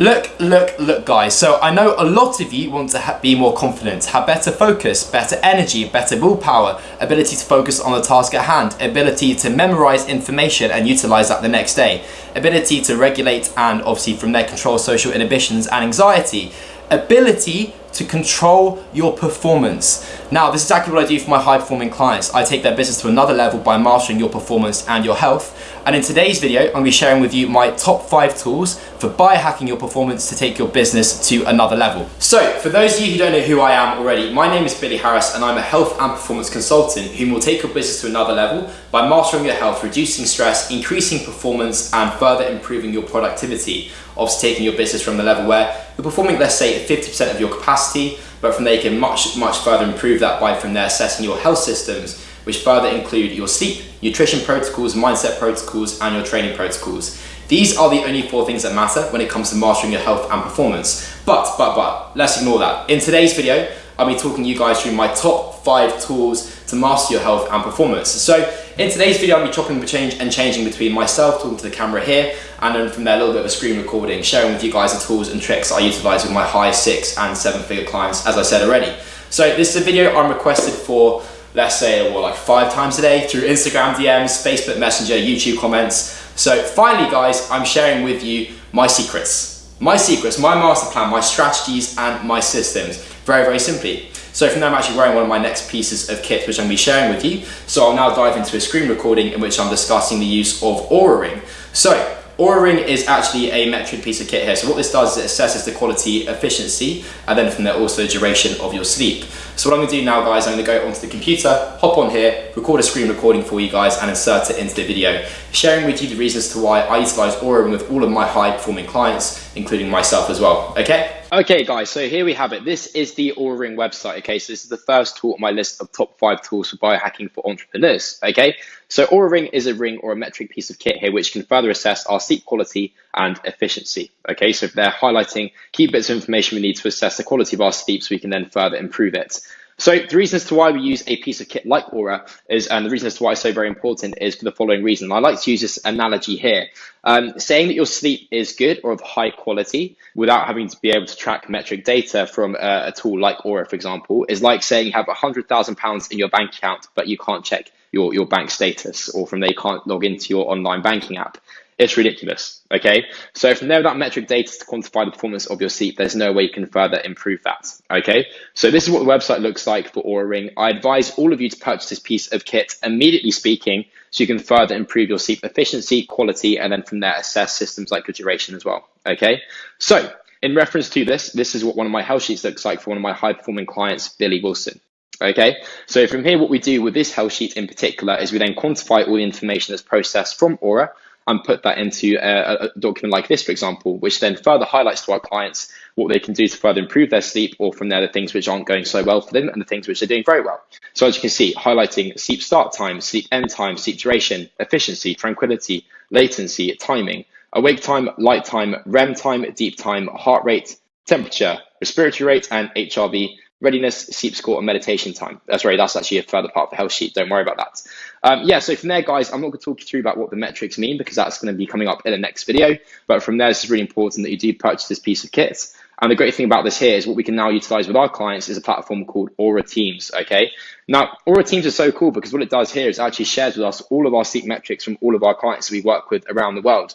Look, look, look guys, so I know a lot of you want to be more confident, have better focus, better energy, better willpower, ability to focus on the task at hand, ability to memorize information and utilize that the next day, ability to regulate and obviously from there control social inhibitions and anxiety, ability to control your performance. Now, this is exactly what I do for my high performing clients. I take their business to another level by mastering your performance and your health. And in today's video, I'm gonna be sharing with you my top five tools for biohacking your performance to take your business to another level. So, for those of you who don't know who I am already, my name is Billy Harris and I'm a health and performance consultant who will take your business to another level by mastering your health, reducing stress, increasing performance, and further improving your productivity. Obviously taking your business from the level where you're performing, let's say, at 50% of your capacity, but from there you can much, much further improve that by from there assessing your health systems, which further include your sleep, nutrition protocols, mindset protocols, and your training protocols. These are the only four things that matter when it comes to mastering your health and performance. But, but, but, let's ignore that. In today's video, I'll be talking you guys through my top five tools to master your health and performance. So in today's video, I'll be chopping and changing between myself talking to the camera here and then from there a little bit of a screen recording, sharing with you guys the tools and tricks I utilize with my high six and seven figure clients, as I said already. So this is a video I'm requested for, let's say, well, like five times a day through Instagram DMs, Facebook Messenger, YouTube comments. So finally, guys, I'm sharing with you my secrets. My secrets, my master plan, my strategies, and my systems. Very, very simply. So from there, I'm actually wearing one of my next pieces of kit, which I'm gonna be sharing with you. So I'll now dive into a screen recording in which I'm discussing the use of Oura Ring. So Oura Ring is actually a metric piece of kit here. So what this does is it assesses the quality, efficiency, and then from there also the duration of your sleep. So what I'm gonna do now guys, I'm gonna go onto the computer, hop on here, record a screen recording for you guys and insert it into the video, sharing with you the reasons to why I utilize Oura Ring with all of my high performing clients, including myself as well, okay? Okay guys, so here we have it. This is the Oura Ring website, okay? So this is the first tool on my list of top five tools for biohacking for entrepreneurs, okay? So Oura Ring is a ring or a metric piece of kit here which can further assess our sleep quality and efficiency, okay? So they're highlighting key bits of information we need to assess the quality of our sleep so we can then further improve it. So the reason as to why we use a piece of kit like Oura is, and the reason as to why it's so very important is for the following reason. I like to use this analogy here. Um, saying that your sleep is good or of high quality without having to be able to track metric data from a, a tool like Oura, for example, is like saying you have £100,000 in your bank account, but you can't check your, your bank status, or from there you can't log into your online banking app. It's ridiculous. Okay. So from there, that metric data to quantify the performance of your seat, there's no way you can further improve that. Okay. So this is what the website looks like for Oura Ring. I advise all of you to purchase this piece of kit immediately speaking, so you can further improve your seat efficiency, quality, and then from there assess systems like your duration as well. Okay. So in reference to this, this is what one of my health sheets looks like for one of my high performing clients, Billy Wilson. Okay, so from here, what we do with this health sheet in particular is we then quantify all the information that's processed from Oura and put that into a, a, document like this, for example, which then further highlights to our clients what they can do to further improve their sleep or from there the things which aren't going so well for them and the things which are doing very well. So as you can see, highlighting sleep start time, sleep end time, sleep duration, efficiency, tranquility, latency, timing, awake time, light time, REM time, deep time, heart rate, temperature, respiratory rate, and HRV, readiness, sleep score, and meditation time. Uh, that's right, that's actually a further part of the health sheet. Don't worry about that. Um, yeah, so from there, guys, I'm not going to talk you through about what the metrics mean because that's going to be coming up in the next video. But from there, it's really important that you do purchase this piece of kit. And the great thing about this here is what we can now utilize with our clients is a platform called Oura Teams, okay? Now, Oura Teams is so cool because what it does here is actually shares with us all of our sleep metrics from all of our clients we work with around the world.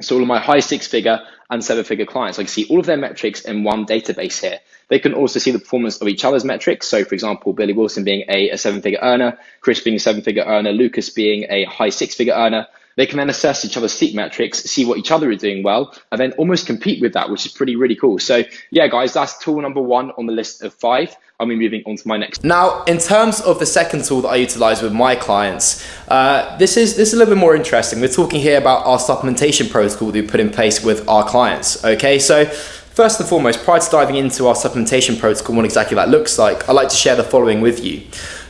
So all of my high six figure and seven figure clients, I can see all of their metrics in one database here. They can also see the performance of each other's metrics. So for example, Billy Wilson being a, a seven figure earner, Chris being a seven figure earner, Lucas being a high six figure earner. They can then assess each other's sleep metrics, see what each other are doing well, and then almost compete with that, which is pretty, really cool. So yeah, guys, that's tool number one on the list of five. I'll be moving on to my next. Now, in terms of the second tool that I utilize with my clients, uh, this is this is a little bit more interesting. We're talking here about our supplementation protocol that we put in place with our clients. Okay, so First and foremost, prior to diving into our supplementation protocol and what exactly that looks like, I'd like to share the following with you.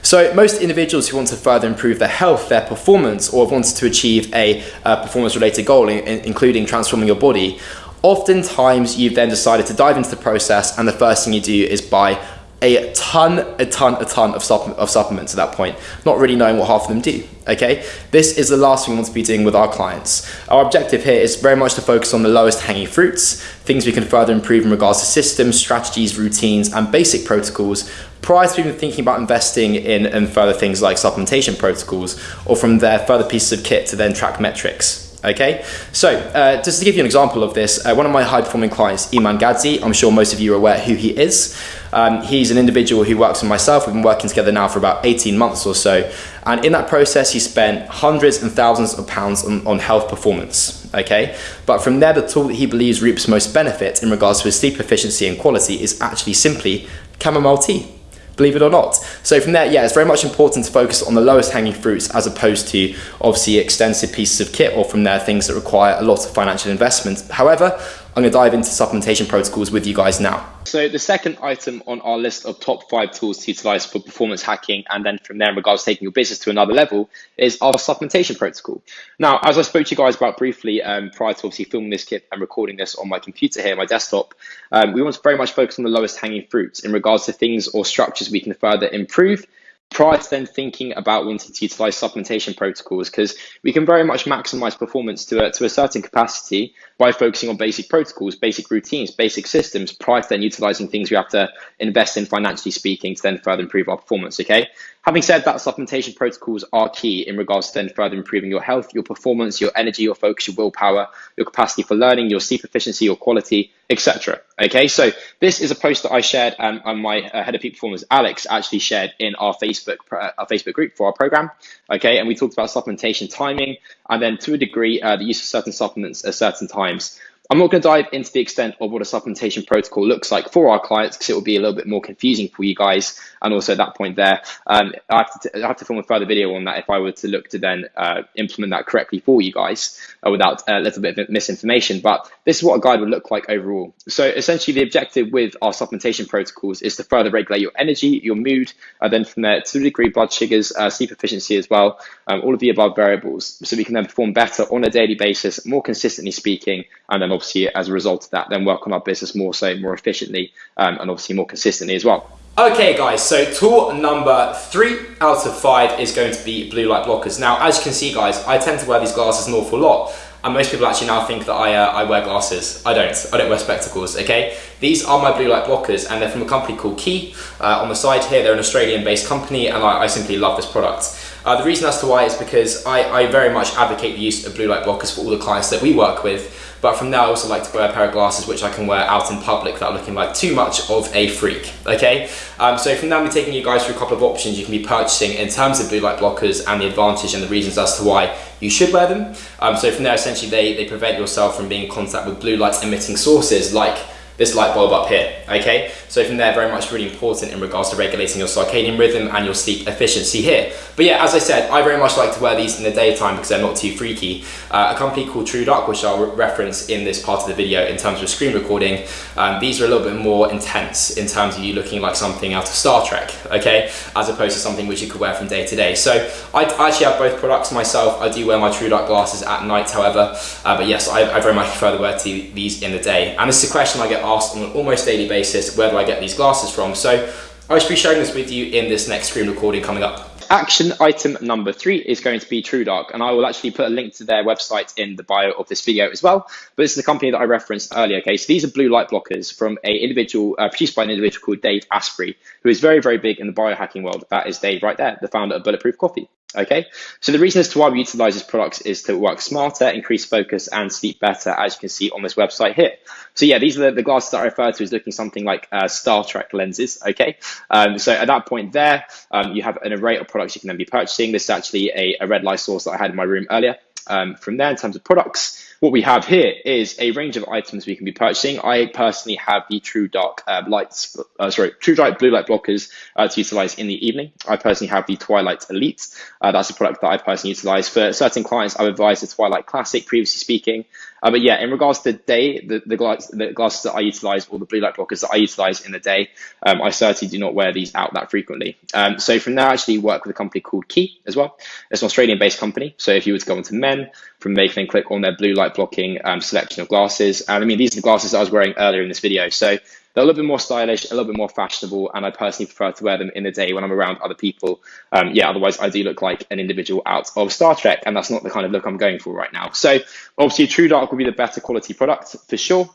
So most individuals who want to further improve their health, their performance, or have wanted to achieve a uh, performance-related goal, in, in, including transforming your body, oftentimes you've then decided to dive into the process and the first thing you do is buy a ton, a ton, a ton of, supp of supplements at that point, not really knowing what half of them do. Okay, this is the last thing we want to be doing with our clients. Our objective here is very much to focus on the lowest hanging fruits, things we can further improve in regards to systems, strategies, routines, and basic protocols prior to even thinking about investing in, in further things like supplementation protocols, or from there, further pieces of kit to then track metrics. Okay, so uh, just to give you an example of this, uh, one of my high performing clients, Iman Gadzhi, I'm sure most of you are aware who he is. Um, he's an individual who works with myself. We've been working together now for about 18 months or so. And in that process, he spent hundreds and thousands of pounds on, on health performance. Okay, but from there, the tool that he believes reaps most benefit in regards to his sleep efficiency and quality is actually simply chamomile tea believe it or not. So from there, yeah, it's very much important to focus on the lowest hanging fruits as opposed to obviously extensive pieces of kit or from there things that require a lot of financial investment. However, I'm going to dive into supplementation protocols with you guys now. So the second item on our list of top five tools to utilize for performance hacking, and then from there in regards to taking your business to another level, is our supplementation protocol. Now, as I spoke to you guys about briefly um, prior to obviously filming this clip and recording this on my computer here, my desktop, um, we want to very much focus on the lowest hanging fruits in regards to things or structures we can further improve prior to then thinking about wanting to utilize supplementation protocols because we can very much maximize performance to a, to a certain capacity by focusing on basic protocols, basic routines, basic systems prior to then utilizing things we have to invest in financially speaking to then further improve our performance. Okay. Having said that, supplementation protocols are key in regards to then further improving your health, your performance, your energy, your focus, your willpower, your capacity for learning, your sleep efficiency, your quality, etc. Okay, so this is a post that I shared um, and my uh, head of peak performance, Alex, actually shared in our Facebook uh, our Facebook group for our program. Okay, and we talked about supplementation timing and then to a degree uh, the use of certain supplements at certain times. I'm not going to dive into the extent of what a supplementation protocol looks like for our clients because it will be a little bit more confusing for you guys. And also at that point there, um, I, have to I have to film a further video on that if I were to look to then uh, implement that correctly for you guys uh, without a little bit of misinformation. But this is what a guide would look like overall. So essentially the objective with our supplementation protocols is to further regulate your energy, your mood, and then from there to a degree blood sugars, uh, sleep efficiency as well, um, all of the above variables. So we can then perform better on a daily basis, more consistently speaking, and then obviously as a result of that, then work on our business more so, more efficiently, um, and obviously more consistently as well. Okay guys, so tool number three out of five is going to be blue light blockers. Now, as you can see guys, I tend to wear these glasses an awful lot. And most people actually now think that I, uh, I wear glasses. I don't, I don't wear spectacles, okay? These are my blue light blockers and they're from a company called Quay. Uh, on the side here, they're an Australian based company and I, I simply love this product. Uh, the reason as to why is because I, I very much advocate the use of blue light blockers for all the clients that we work with but from there, I also like to wear a pair of glasses which I can wear out in public without looking like too much of a freak, okay? Um, so from now, I'm taking you guys through a couple of options you can be purchasing in terms of blue light blockers and the advantage and the reasons as to why you should wear them. Um, so from there, essentially, they, they prevent yourself from being in contact with blue light emitting sources like this light bulb up here, okay? So from there, very much really important in regards to regulating your circadian rhythm and your sleep efficiency here. But yeah, as I said, I very much like to wear these in the daytime because they're not too freaky. Uh, a company called TrueDark, which I'll re reference in this part of the video in terms of screen recording, um, these are a little bit more intense in terms of you looking like something out of Star Trek, okay? As opposed to something which you could wear from day to day. So I, actually have both products myself. I do wear my TrueDark glasses at night, however, uh, but yes, I, I very much prefer to wear these in the day. And this is a question I get asked on an almost daily basis, where do I get these glasses from? So I should be sharing this with you in this next screen recording coming up. Action item number three is going to be TrueDark, and I will actually put a link to their website in the bio of this video as well. But this is the company that I referenced earlier. Okay, so these are blue light blockers from a individual uh, produced by an individual called Dave Asprey, who is very, very big in the biohacking world. That is Dave right there, the founder of Bulletproof Coffee. Okay, so the reason as to why we utilize these products is to work smarter, increase focus, and sleep better, as you can see on this website here. So yeah, these are the, the glasses that I refer to as looking something like uh, Star Trek lenses. Okay, um, so at that point there, um, you have an array of products you can then be purchasing. This is actually a, a red light source that I had in my room earlier. Um, from there, in terms of products, what we have here is a range of items we can be purchasing. I personally have the True Dark uh, lights, uh, sorry, True Dark blue light blockers uh, to utilize in the evening. I personally have the Twilight Elite. Uh, that's a product that I personally utilize for certain clients. I've advised the Twilight Classic, previously speaking. Uh, but yeah, in regards to the day, the, the, glass, the glasses that I utilize or the blue light blockers that I utilize in the day, um, I certainly do not wear these out that frequently. Um, so from there, I actually work with a company called Quay as well. It's an Australian based company. So if you were to go into men, from there, you can click on their blue light blocking um, selection of glasses. And I mean, these are the glasses I was wearing earlier in this video. So they're a little bit more stylish, a little bit more fashionable, and I personally prefer to wear them in the day when I'm around other people. Um, yeah, otherwise I do look like an individual out of Star Trek, and that's not the kind of look I'm going for right now. So obviously, True Dark will be the better quality product for sure.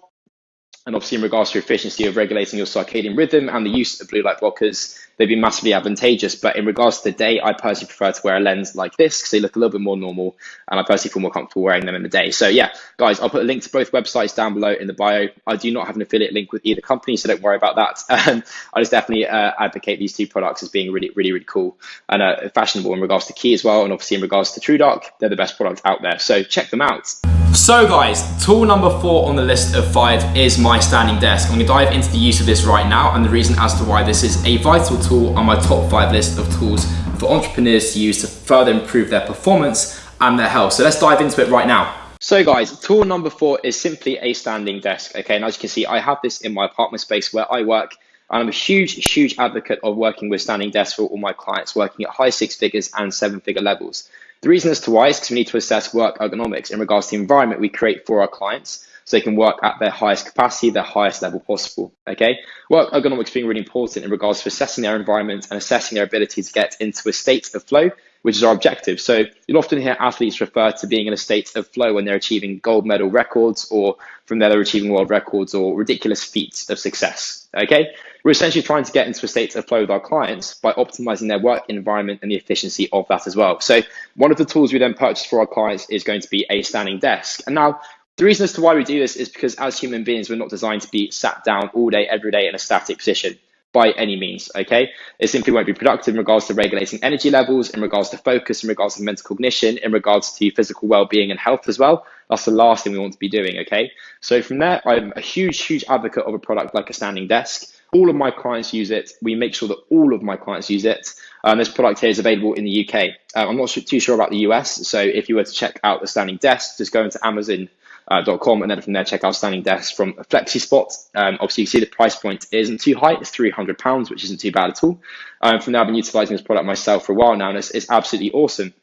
And obviously, in regards to efficiency of regulating your circadian rhythm and the use of blue light blockers, they've been massively advantageous. But in regards to the day, I personally prefer to wear a lens like this because they look a little bit more normal and I personally feel more comfortable wearing them in the day. So yeah, guys, I'll put a link to both websites down below in the bio. I do not have an affiliate link with either company, so don't worry about that. Um, I just definitely uh, advocate these two products as being really, really, really cool and uh, fashionable in regards to Quay as well. And obviously in regards to True Dark, they're the best product out there. So check them out. So guys, tool number four on the list of five is my standing desk. I'm gonna dive into the use of this right now and the reason as to why this is a vital tool on my top five list of tools for entrepreneurs to use to further improve their performance and their health. So let's dive into it right now. So guys, tool number four is simply a standing desk. Okay, and as you can see, I have this in my apartment space where I work and I'm a huge, huge advocate of working with standing desks for all my clients, working at high six figures and seven figure levels. The reason as to why is because we need to assess work ergonomics in regards to the environment we create for our clients so they can work at their highest capacity, their highest level possible. Okay, work ergonomics being really important in regards to assessing their environment and assessing their ability to get into a state of flow, which is our objective. So you'll often hear athletes refer to being in a state of flow when they're achieving gold medal records, or from there they're achieving world records or ridiculous feats of success. Okay, we're essentially trying to get into a state of flow with our clients by optimizing their work environment and the efficiency of that as well. So one of the tools we then purchase for our clients is going to be a standing desk. And now the reason as to why we do this is because as human beings, we're not designed to be sat down all day, every day in a static position by any means, okay? It simply won't be productive in regards to regulating energy levels, in regards to focus, in regards to mental cognition, in regards to physical well-being and health as well. That's the last thing we want to be doing, okay? So from there, I'm a huge, huge advocate of a product like a standing desk. All of my clients use it. We make sure that all of my clients use it. Um, this product here is available in the UK. Uh, I'm not too sure about the US, so if you were to check out the standing desk, just go into Amazon.com uh, and then from there check out standing desk from FlexiSpot. Um, obviously, you can see the price point isn't too high; it's three hundred pounds, which isn't too bad at all. Um, from there, I've been utilizing this product myself for a while now, and it's, it's absolutely awesome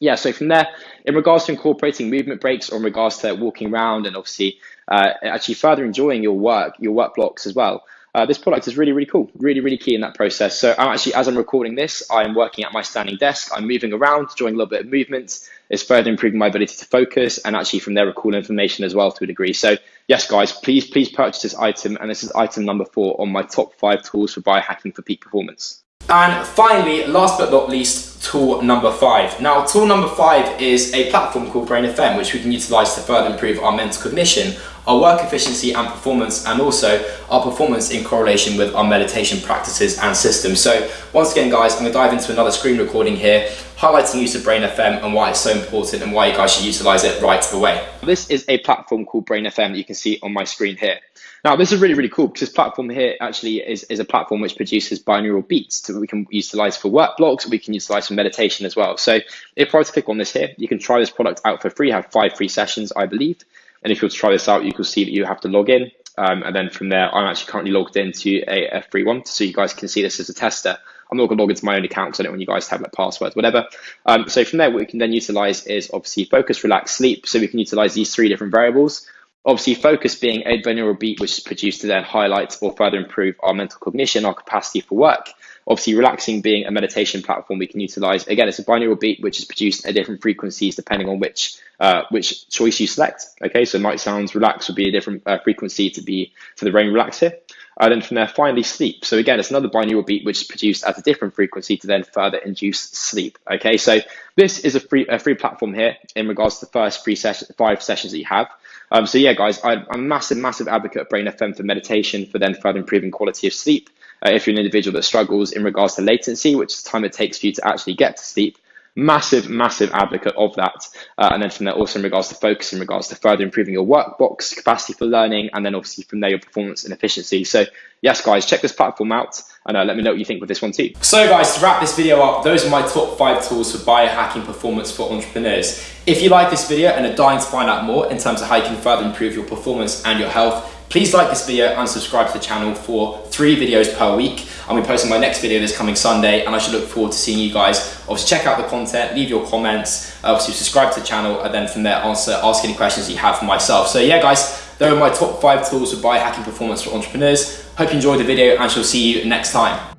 yeah, so from there, in regards to incorporating movement breaks or in regards to walking around and obviously uh, actually further enjoying your work, your work blocks as well, uh, this product is really, really cool, really, really key in that process. So I'm actually, as I'm recording this, I'm working at my standing desk. I'm moving around, doing a little bit of movement. It's further improving my ability to focus and actually from there recall information as well to a degree. So yes, guys, please, please purchase this item. And this is item number four on my top five tools for biohacking for peak performance. And finally, last but not least, tool number five. Now, tool number five is a platform called Brain FM, which we can utilize to further improve our mental cognition, our work efficiency and performance, and also our performance in correlation with our meditation practices and systems. So once again, guys, I'm gonna dive into another screen recording here, highlighting use of Brain FM and why it's so important and why you guys should utilize it right away. This is a platform called Brain FM that you can see on my screen here. Now, this is really, really cool because this platform here actually is, is a platform which produces binaural beats that we can utilize for work blocks, we can utilize for meditation as well. So if I was to click on this here, you can try this product out for free, have five free sessions, I believe. And if you were to try this out, you can see that you have to log in. Um, and then from there, I'm actually currently logged into a, a free one, so you guys can see this as a tester. I'm not going to log into my own account because I don't want you guys to have like passwords, whatever. Um, so from there, what we can then utilize is obviously focus, relax, sleep. So we can utilize these three different variables. Obviously, focus being a binaural beat, which is produced to then highlight or further improve our mental cognition, our capacity for work. Obviously, relaxing being a meditation platform we can utilize. Again, it's a binaural beat which is produced at different frequencies depending on which uh, which choice you select. Okay, so night sounds relax would be a different uh, frequency to be for the brain relax here. And then from there, finally sleep. So again, it's another binaural beat which is produced at a different frequency to then further induce sleep. Okay, so this is a free a free platform here in regards to the first free session, five sessions that you have. Um, so yeah, guys, I, am a massive, massive advocate of Brain FM for meditation for then further improving quality of sleep. Uh, if you're an individual that struggles in regards to latency, which is the time it takes for you to actually get to sleep, massive, massive advocate of that. Uh, and then from there, also in regards to focus, in regards to further improving your workbox, capacity for learning, and then obviously from there, your performance and efficiency. So yes, guys, check this platform out and uh, let me know what you think with this one too. So guys, to wrap this video up, those are my top five tools for biohacking performance for entrepreneurs. If you like this video and are dying to find out more in terms of how you can further improve your performance and your health, Please like this video and subscribe to the channel for three videos per week. I'll be posting my next video this coming Sunday and I should look forward to seeing you guys. Obviously check out the content, leave your comments, obviously subscribe to the channel and then from there answer, ask any questions you have for myself. So yeah guys, Those are my top five tools for biohacking performance for entrepreneurs. Hope you enjoyed the video and shall see you next time.